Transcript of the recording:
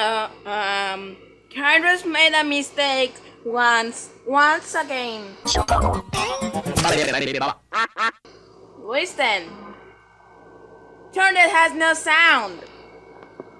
Uh, um, Kyrus made a mistake once, once again. Listen. Turn it has no sound.